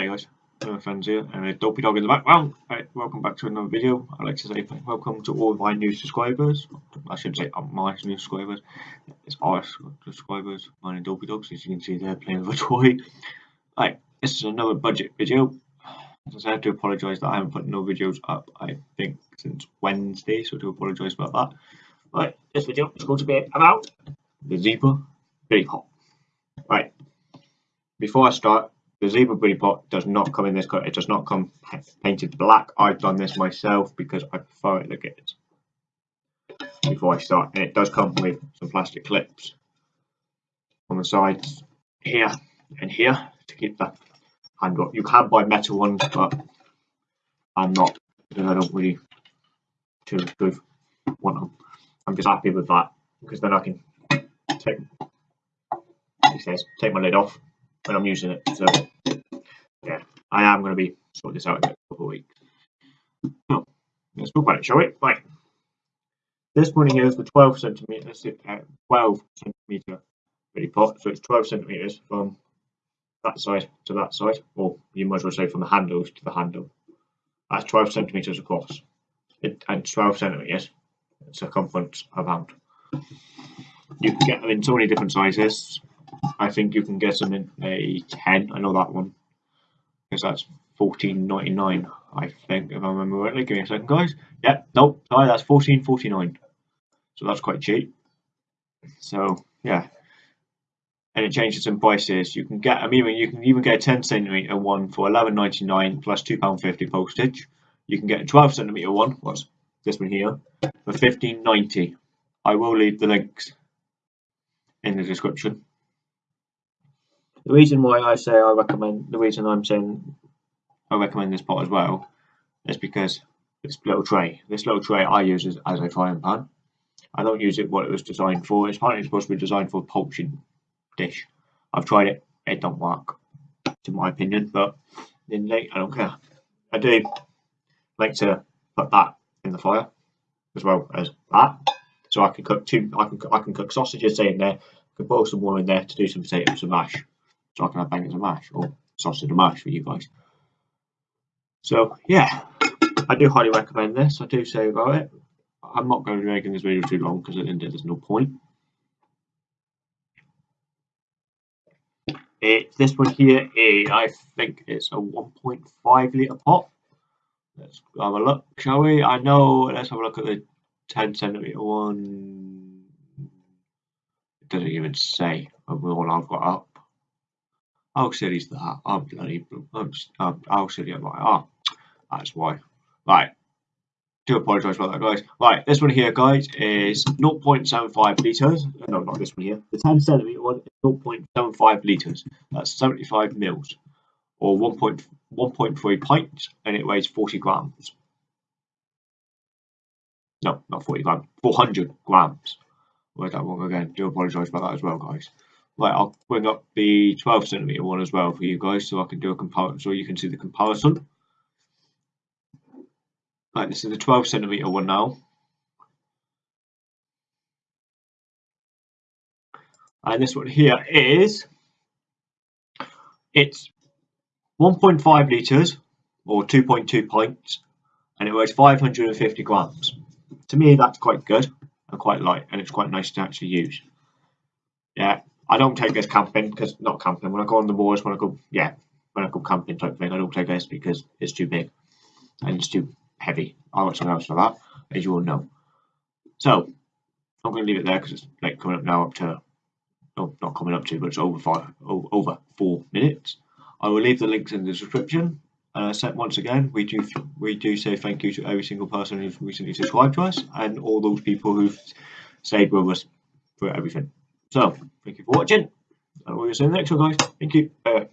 Hey guys, my friends here, and a dopey dog in the background. Right, welcome back to another video. I'd like to say welcome to all my new subscribers. I shouldn't say um, my new subscribers, it's our subscribers, mine and dopey dogs. As you can see, they're playing with a toy. Right, this is another budget video. As I have to apologise that I haven't put no videos up, I think, since Wednesday, so I do apologise about that. Right, this video is going to be about the zebra Billy Pot. Right, before I start, the zebra Billy Pot does not come in this colour. It does not come painted black. I've done this myself because I prefer it like it is. Before I start, and it does come with some plastic clips on the sides here and here to keep the handle. You can buy metal ones, but I'm not because I don't really too, too want them. I'm just happy with that because then I can take, he says, take my lid off when I'm using it. So yeah, I am going to be sorting this out in a couple of weeks. So let's talk about it, shall we? Right. This one here is the 12 centimeters, uh, 12 centimeter Billy Pot. So it's 12 centimeters from that side to that side, or you might as well say from the handles to the handle. That's 12 centimeters across, it, and 12 centimeters circumference around. You can get them in so many different sizes. I think you can get them in a 10. I know that one because that's 14.99. I think if I remember rightly. Give me a second, guys. Yep, nope, sorry, that's 14.49. So that's quite cheap. So yeah, and it changes in prices. You can get, I mean, you can even get a 10 centimeter one for 11.99 plus two pound fifty postage. You can get a 12 centimeter one, what's this one here, for 15.90. I will leave the links in the description. The reason why I say I recommend, the reason I'm saying I recommend this pot as well, is because this little tray. This little tray I use as, as a frying pan. I don't use it what it was designed for. It's apparently supposed to be designed for a poaching dish. I've tried it, it don't work, to my opinion, but in late, I don't care. I do like to put that in the fire as well as that, so I can cook two. I can I can cook sausages in there. I can boil some more in there to do some potatoes and mash, so I can have bangers and mash or sausage and mash for you guys. So yeah, I do highly recommend this. I do say about it. I'm not going to be making this video too long because at the end there's no point. It, this one here is, I think it's a 1.5 litre pot. Let's have a look, shall we? I know, let's have a look at the 10 centimetre one. It doesn't even say of all I've got up. How silly is that? I'm bloody, I'm, silly? Ah, that's why. Right, do apologise about that, guys. Right, this one here, guys, is 0.75 litres. No, not this one here. The 10 centimetre one is 0.75 litres. That's 75 mils, or 1.3 pints, and it weighs 40 grams. No, not 40 grams, 400 grams. Where's that wrong again? Do apologise about that as well, guys. Right, I'll bring up the 12 centimetre one as well for you guys, so I can do a comparison, so you can see the comparison. Right, this is the 12 centimeter one now. And this one here is, it's 1.5 litres or 2.2 pints and it weighs 550 grams. To me that's quite good and quite light and it's quite nice to actually use. Yeah, I don't take this camping because not camping, when I go on the moors, when I go, yeah, when I go camping type thing, I don't take this because it's too big and it's too heavy. I want something else for that, as you all know. So I'm going to leave it there because it's like coming up now up to, oh, not coming up to, but it's over five, over four minutes. I will leave the links in the description. Uh, so once again, we do we do say thank you to every single person who's recently subscribed to us and all those people who've stayed with us for everything. So thank you for watching. And we'll see you in the next one, guys. Thank you. Bye.